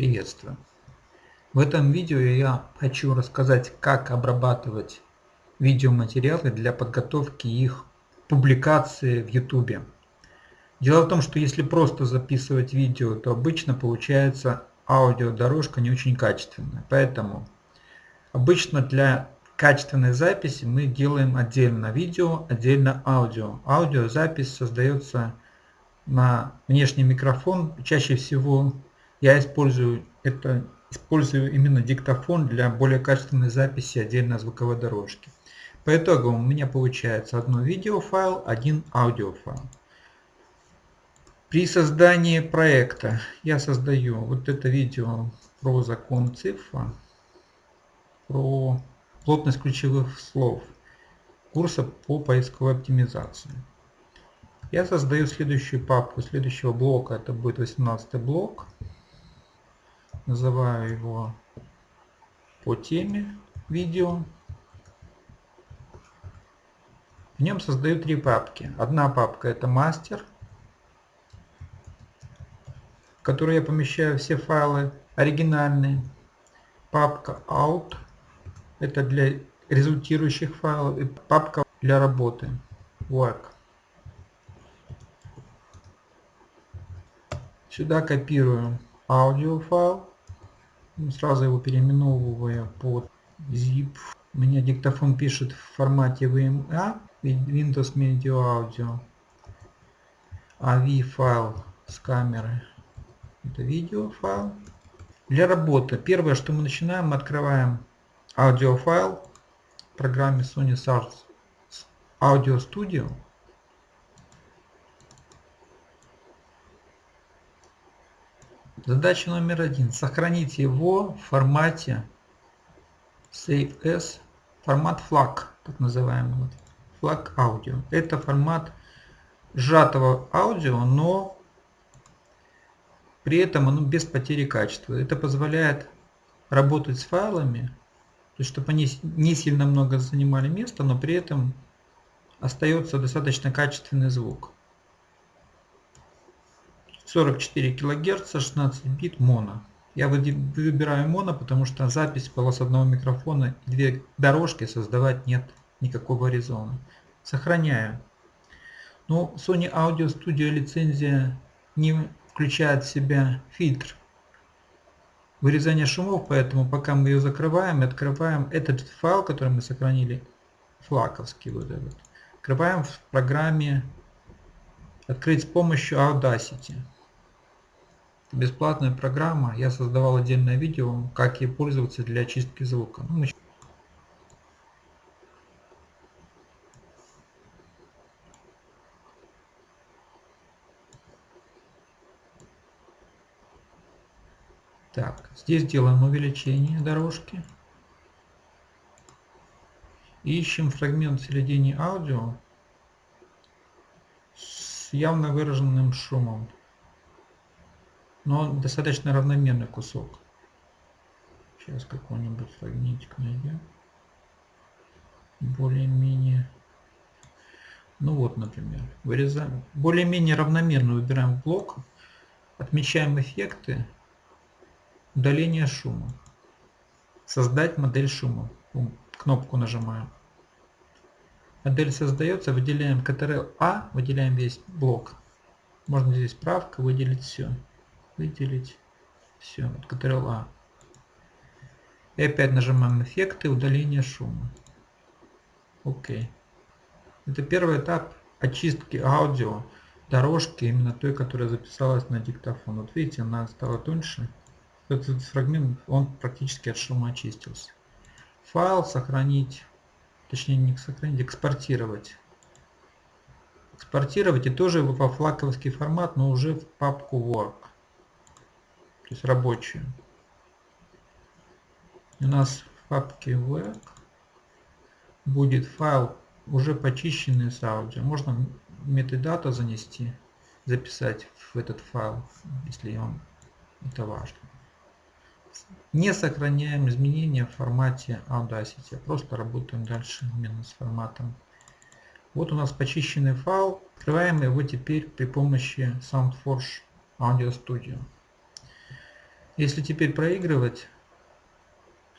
Приветствую! В этом видео я хочу рассказать, как обрабатывать видеоматериалы для подготовки их публикации в YouTube. Дело в том, что если просто записывать видео, то обычно получается аудиодорожка не очень качественная. Поэтому обычно для качественной записи мы делаем отдельно видео, отдельно аудио. Аудиозапись создается на внешний микрофон, чаще всего я использую это использую именно диктофон для более качественной записи отдельно звуковой дорожки. По итогу у меня получается одно видеофайл, один аудиофайл. При создании проекта я создаю вот это видео про закон цифра, про плотность ключевых слов курса по поисковой оптимизации. Я создаю следующую папку следующего блока, это будет 18 блок называю его по теме видео. В нем создаю три папки. Одна папка это мастер, в которой я помещаю все файлы оригинальные. Папка out это для результирующих файлов и папка для работы work. Сюда копирую аудиофайл Сразу его переименовывая под zip. У меня диктофон пишет в формате VMA, Windows Media Audio. AV файл с камеры. Это видео файл. Для работы. Первое, что мы начинаем, мы открываем аудиофайл в программе Sony Source Audio Studio. Задача номер один. Сохранить его в формате Save As, формат FLAC, так называемый. FLAC аудио. Это формат сжатого аудио, но при этом оно без потери качества. Это позволяет работать с файлами, то есть, чтобы они не сильно много занимали места, но при этом остается достаточно качественный звук. 44 кГц, 16 бит моно. Я выбираю моно, потому что запись полос одного микрофона две дорожки создавать нет никакого резона. Сохраняю. Но Sony Audio Studio лицензия не включает в себя фильтр вырезания шумов, поэтому пока мы ее закрываем и открываем этот файл, который мы сохранили, флаковский вот этот, открываем в программе открыть с помощью Audacity бесплатная программа. Я создавал отдельное видео, как ей пользоваться для очистки звука. Ну, Так, здесь делаем увеличение дорожки. ищем фрагмент в середине аудио с явно выраженным шумом но достаточно равномерный кусок. Сейчас какой-нибудь фрагментик найдем. Более-менее. Ну вот, например, вырезаем. Более-менее равномерно выбираем блок. Отмечаем эффекты. Удаление шума. Создать модель шума. Кнопку нажимаем. Модель создается, выделяем Ctrl-A, выделяем весь блок. Можно здесь правка, выделить все выделить. Все, Ctrl-A. И опять нажимаем эффекты, удаление шума. Окей. Это первый этап очистки аудио дорожки, именно той, которая записалась на диктофон. Вот видите, она стала тоньше. Этот фрагмент, он практически от шума очистился. Файл сохранить, точнее не сохранить, экспортировать. Экспортировать и тоже во флаковский формат, но уже в папку Work то есть рабочую. У нас в папке work будет файл уже почищенный с аудио. Можно метадата занести, записать в этот файл, если он это важно. Не сохраняем изменения в формате Audacity, а просто работаем дальше именно с форматом. Вот у нас почищенный файл. Открываем его теперь при помощи SoundForge Audio Studio. Если теперь проигрывать,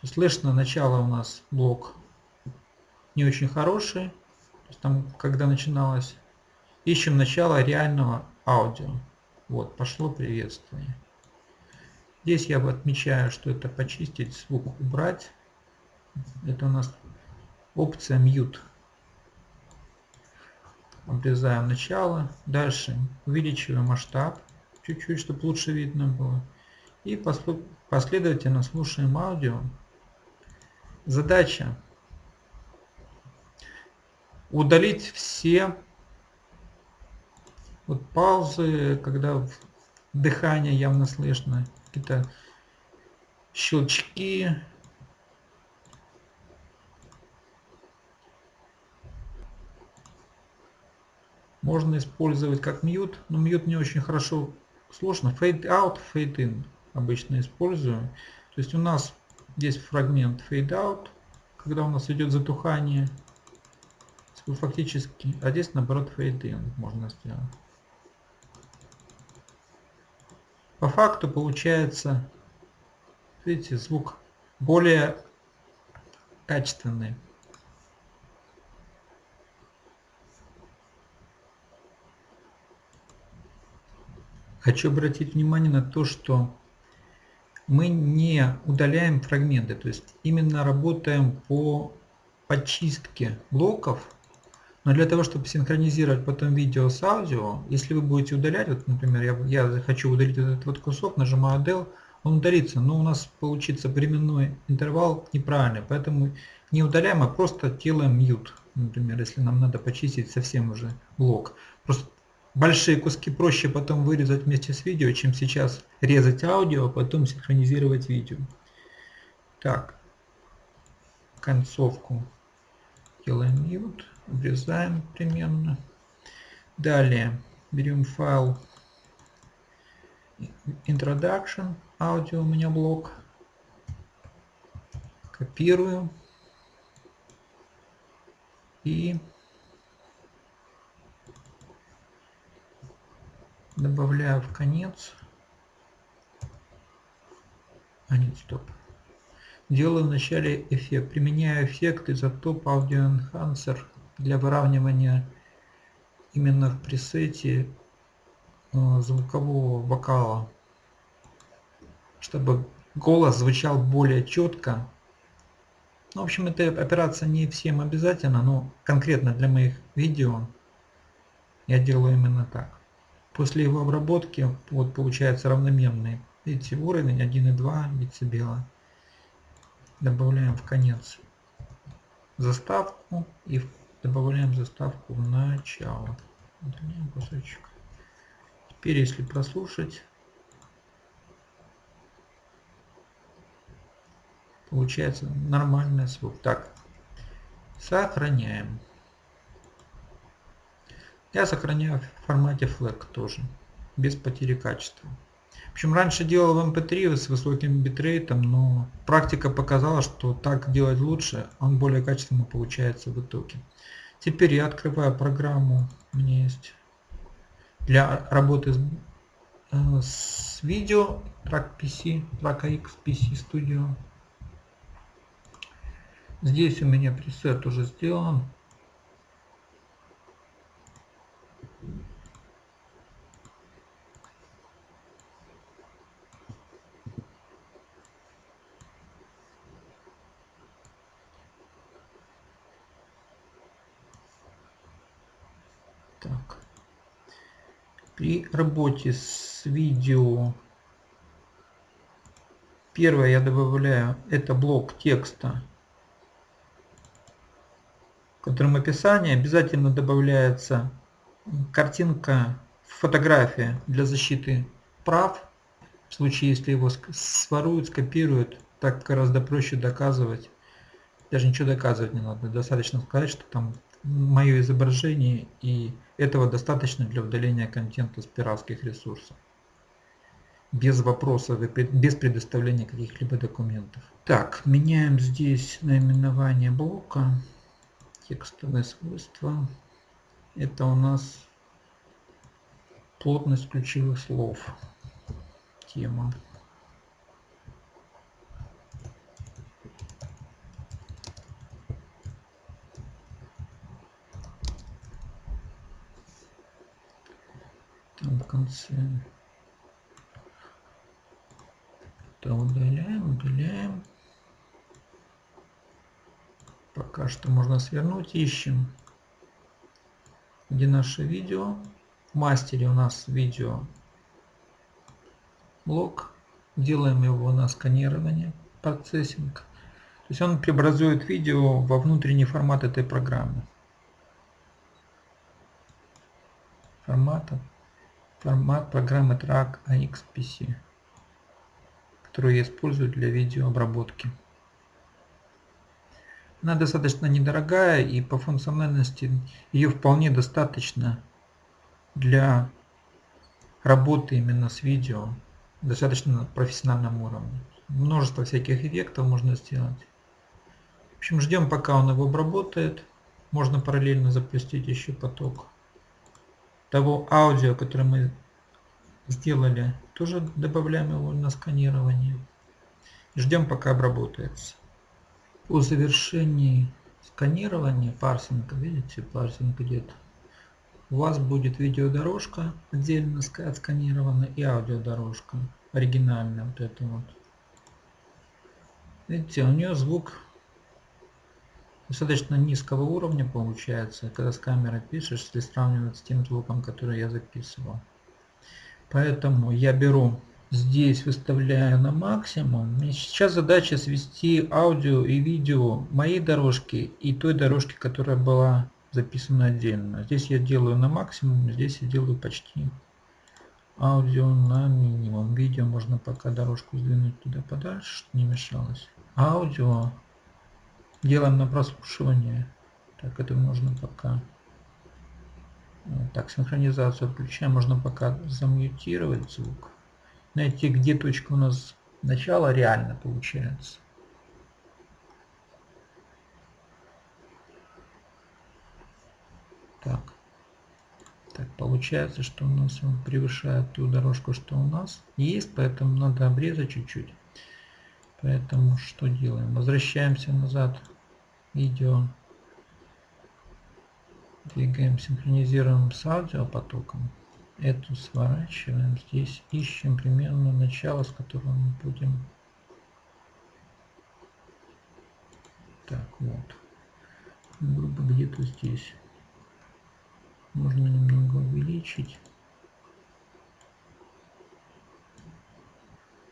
слышно начало у нас блок не очень хороший. То есть там, когда начиналось, ищем начало реального аудио. Вот, пошло приветствие. Здесь я отмечаю, что это почистить, звук убрать. Это у нас опция mute. Обрезаем начало. Дальше увеличиваем масштаб чуть-чуть, чтобы лучше видно было. И последовательно слушаем аудио. Задача удалить все вот паузы, когда дыхание явно слышно, какие-то щелчки. Можно использовать как мьют, но мьют не очень хорошо слышно. Fade out, fade in обычно использую. То есть у нас здесь фрагмент fade out, когда у нас идет затухание. Фактически, а здесь наоборот fade in можно сделать. По факту получается, видите, звук более качественный. Хочу обратить внимание на то, что мы не удаляем фрагменты, то есть именно работаем по подчистке блоков но для того, чтобы синхронизировать потом видео с аудио, если вы будете удалять, вот, например, я, я хочу удалить этот вот кусок, нажимаю Del, он удалится, но у нас получится временной интервал неправильный, поэтому не удаляем, а просто делаем mute, например, если нам надо почистить совсем уже блок. Просто большие куски проще потом вырезать вместе с видео, чем сейчас резать аудио, а потом синхронизировать видео. Так, концовку делаем mute обрезаем примерно. Далее берем файл introduction, аудио у меня блок, копирую и добавляю в конец. А нет, стоп. Делаю вначале эффект. Применяю эффект изотоп Audio Enhancer для выравнивания именно в пресете э, звукового вокала, чтобы голос звучал более четко. Ну, в общем, эта операция не всем обязательно, но конкретно для моих видео я делаю именно так. После его обработки вот получается равномерный видите, уровень 1,2 дБ. Добавляем в конец заставку и Добавляем заставку в начало. Удаляем кусочек. Теперь, если прослушать, получается нормальный звук. Так, сохраняем. Я сохраняю в формате FLAC тоже, без потери качества. В общем, раньше делал в MP3 с высоким битрейтом, но практика показала, что так делать лучше, он более качественно получается в итоге. Теперь я открываю программу, у меня есть для работы с, э, с видео, Track PC, Track X PC Studio. Здесь у меня пресет уже сделан. Так. При работе с видео первое я добавляю это блок текста, в котором описание обязательно добавляется картинка, фотография для защиты прав. В случае, если его своруют, скопируют, так гораздо проще доказывать. Даже ничего доказывать не надо. Достаточно сказать, что там мое изображение и этого достаточно для удаления контента с пиратских ресурсов. Без вопросов и без предоставления каких-либо документов. Так, меняем здесь наименование блока. Текстовые свойства. Это у нас плотность ключевых слов. Тема. Там в конце. Это удаляем, удаляем. Пока что можно свернуть, ищем, где наше видео. В мастере у нас видео блок. Делаем его на сканирование, процессинг. То есть он преобразует видео во внутренний формат этой программы. Формата, формат программы Track AXPC, которую я использую для видеообработки. Она достаточно недорогая и по функциональности ее вполне достаточно для работы именно с видео достаточно профессиональном уровне. Множество всяких эффектов можно сделать. В общем, ждем пока он его обработает. Можно параллельно запустить еще поток того аудио, которое мы сделали. Тоже добавляем его на сканирование. Ждем пока обработается. По завершении сканирования парсинга, видите, парсинг идет у вас будет видеодорожка отдельно отсканирована и аудиодорожка оригинальная вот это вот видите у нее звук достаточно низкого уровня получается когда с камеры пишешь если сравнивать с тем звуком который я записывал поэтому я беру здесь выставляю на максимум и сейчас задача свести аудио и видео моей дорожки и той дорожки которая была записано отдельно. Здесь я делаю на максимум, здесь я делаю почти аудио на минимум. Видео можно пока дорожку сдвинуть туда подальше, чтобы не мешалось. Аудио делаем на прослушивание. Так, это можно пока... Так, синхронизацию отключаем. Можно пока замьютировать звук. Найти, где точка у нас начала реально получается. Так. Так, получается, что у нас он превышает ту дорожку, что у нас есть, поэтому надо обрезать чуть-чуть. Поэтому что делаем? Возвращаемся назад. Видео. Двигаем, синхронизируем с аудиопотоком. Эту сворачиваем. Здесь ищем примерно начало, с которого мы будем... Так, вот. Грубо где-то здесь можно немного увеличить.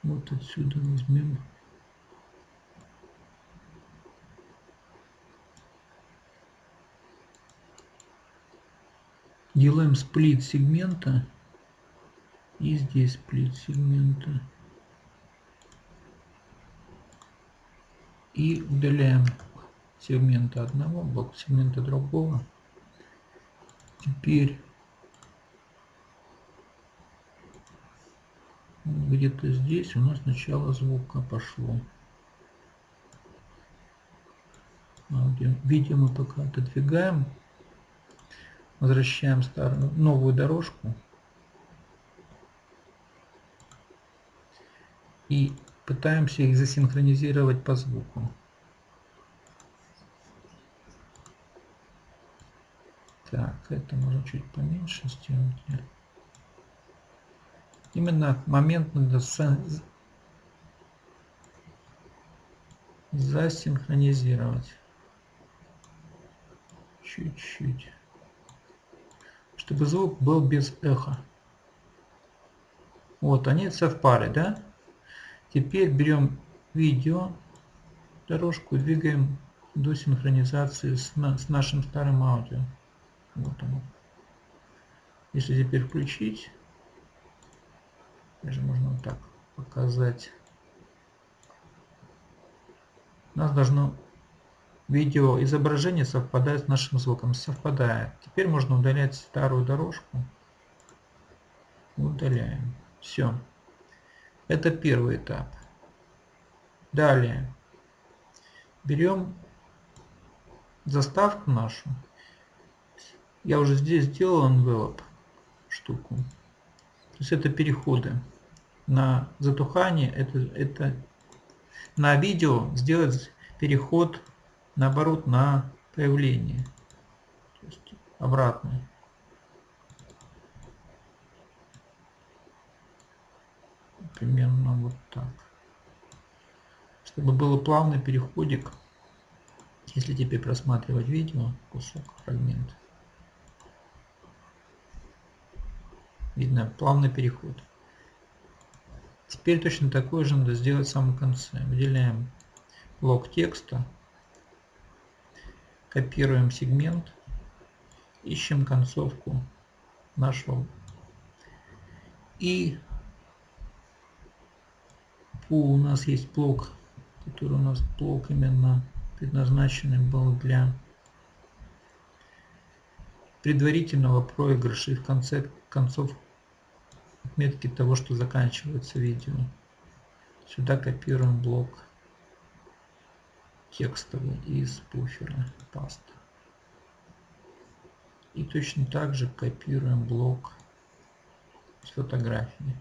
Вот отсюда возьмем. Делаем сплит сегмента. И здесь сплит сегмента. И удаляем сегмента одного, блок сегмента другого. Теперь где-то здесь у нас начало звука пошло. Аудио. Видео мы пока отодвигаем. Возвращаем старую, новую дорожку. И пытаемся их засинхронизировать по звуку. Так, это можно чуть поменьше сделать. Именно момент надо засинхронизировать. Чуть-чуть. Чтобы звук был без эха. Вот, они совпали, да? Теперь берем видео, дорожку, двигаем до синхронизации с, с нашим старым аудио. Вот оно. Если теперь включить, даже можно вот так показать. У нас должно видео изображение совпадать с нашим звуком. Совпадает. Теперь можно удалять старую дорожку. Удаляем. Все. Это первый этап. Далее. Берем заставку нашу я уже здесь сделал envelope штуку. То есть это переходы на затухание, это, это на видео сделать переход наоборот на появление. То есть обратный. примерно вот так. Чтобы было плавный переходик, если теперь просматривать видео, кусок, фрагмент, видно плавный переход. Теперь точно такой же надо сделать в самом конце. Выделяем блок текста, копируем сегмент, ищем концовку нашего и у нас есть блок, который у нас блок именно предназначенный был для предварительного проигрыша и в конце концов отметки того, что заканчивается видео. Сюда копируем блок текстовый из буфера паста. И точно так же копируем блок с фотографией.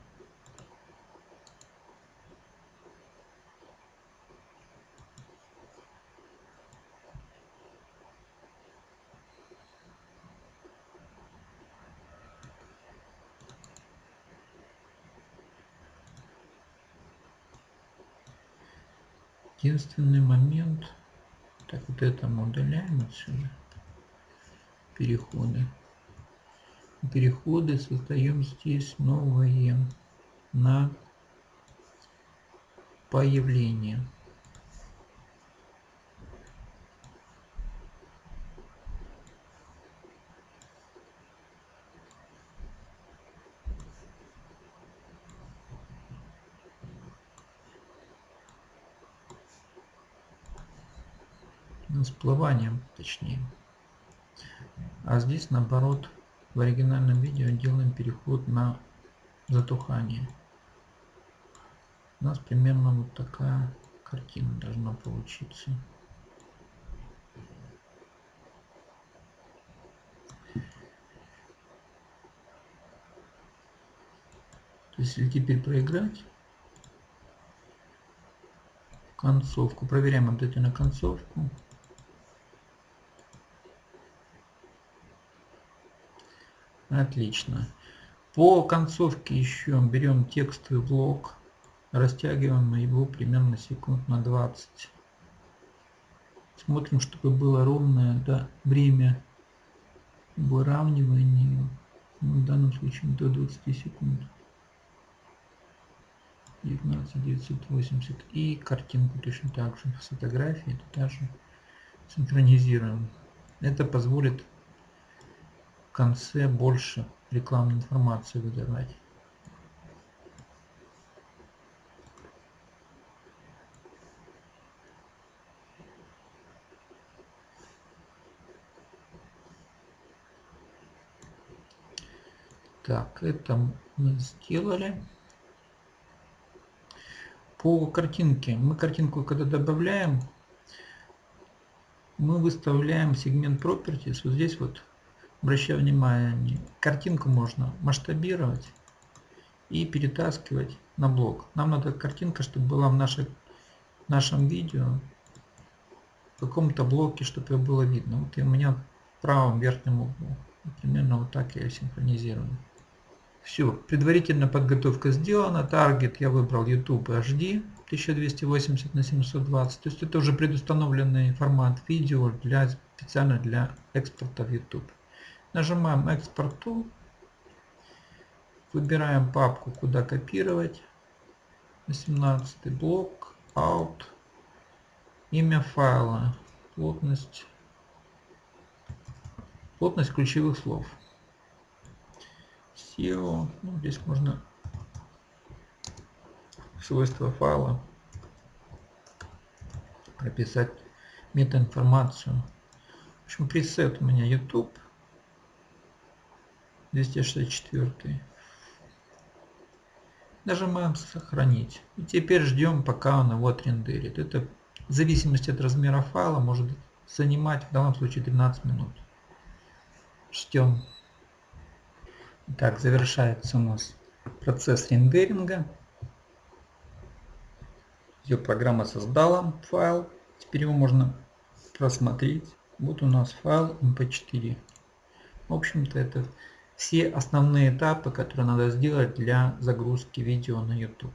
Единственный момент, так вот это мы удаляем отсюда, переходы. Переходы создаем здесь новые на появление. Всплыванием точнее. А здесь наоборот в оригинальном видео делаем переход на затухание. У нас примерно вот такая картина должна получиться. То если теперь проиграть концовку, проверяем обязательно концовку. Отлично. По концовке еще берем текстовый блок, растягиваем его примерно секунд на 20. Смотрим, чтобы было ровное да, время выравнивания, ну, в данном случае до 20 секунд. 19 980 и картинку точно так же с фотографией тоже синхронизируем это позволит конце больше рекламной информации выдавать. Так, это мы сделали. По картинке. Мы картинку, когда добавляем, мы выставляем сегмент Properties. Вот здесь вот Обращаю внимание, картинку можно масштабировать и перетаскивать на блок. Нам надо картинка, чтобы была в нашей, нашем видео, в каком-то блоке, чтобы ее было видно. Вот и у меня в правом верхнем углу. Примерно вот так я синхронизирую. Все, предварительная подготовка сделана. Таргет я выбрал YouTube HD 1280 на 720. То есть это уже предустановленный формат видео для, специально для экспорта в YouTube. Нажимаем экспорт to. Выбираем папку, куда копировать. 18 блок, out. Имя файла, плотность, плотность ключевых слов. SEO, ну, здесь можно свойства файла прописать метаинформацию. В общем, пресет у меня YouTube. 264. Нажимаем сохранить. И теперь ждем, пока он его отрендерит. Это в зависимости от размера файла может занимать в данном случае 13 минут. Ждем. Так, завершается у нас процесс рендеринга. Ее программа создала файл. Теперь его можно просмотреть. Вот у нас файл mp4. В общем-то это все основные этапы, которые надо сделать для загрузки видео на YouTube.